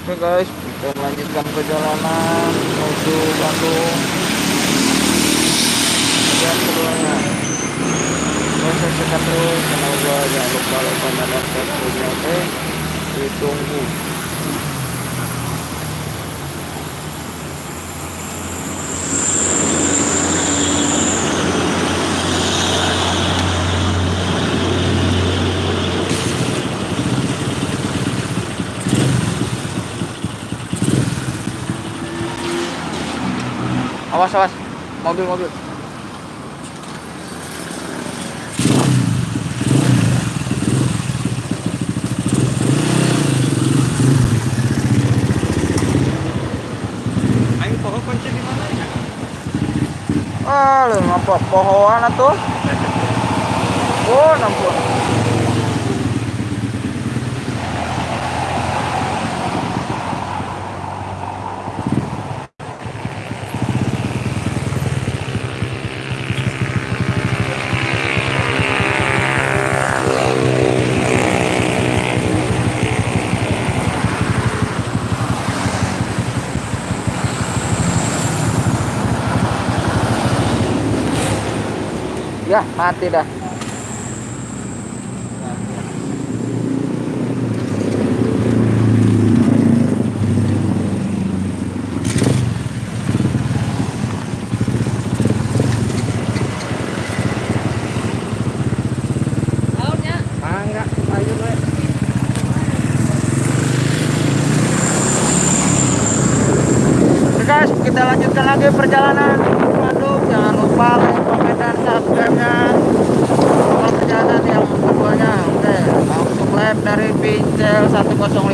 Oke guys, kita melanjutkan perjalanan menuju Bandung. Dan keduanya. Oke, saksikan terus gua jangan lupa like dan subscribe oke. Ditunggu. Awas awas, mobil mobil. Ayo pohon kunci di mana ya? Ah, lu ngapa pohon tuh? Oh, nampun. Ya, mati dah. Ah kita lanjutkan lagi perjalanan ke Bandung. Jangan lupa like, komen, dan subscribe-nya. Kalau perjalanan yang keduanya, Pincel 105 Production. Bandung.